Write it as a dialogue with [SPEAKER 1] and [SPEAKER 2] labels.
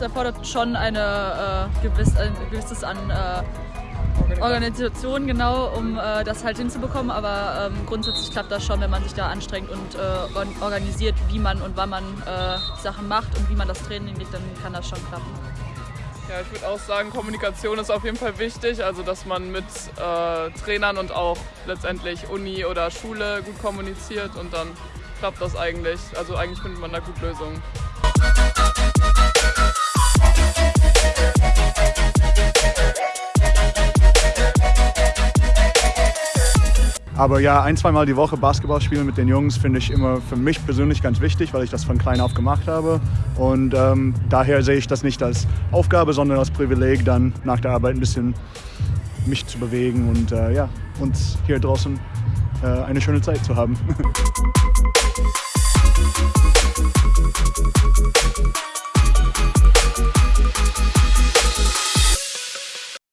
[SPEAKER 1] erfordert schon eine, äh, gewiss, ein gewisses an äh, Organisation, genau, um äh, das halt hinzubekommen. Aber ähm, grundsätzlich klappt das schon, wenn man sich da anstrengt und äh, organisiert, wie man und wann man äh, Sachen macht und wie man das Training legt, dann kann das schon klappen.
[SPEAKER 2] Ja, ich würde auch sagen, Kommunikation ist auf jeden Fall wichtig, also dass man mit äh, Trainern und auch letztendlich Uni oder Schule gut kommuniziert und dann klappt das eigentlich. Also eigentlich findet man da gut Lösungen.
[SPEAKER 3] Aber ja, ein, zweimal die Woche Basketball spielen mit den Jungs finde ich immer für mich persönlich ganz wichtig, weil ich das von klein auf gemacht habe. Und ähm, daher sehe ich das nicht als Aufgabe, sondern als Privileg, dann nach der Arbeit ein bisschen mich zu bewegen und äh, ja, uns hier draußen äh, eine schöne Zeit zu haben.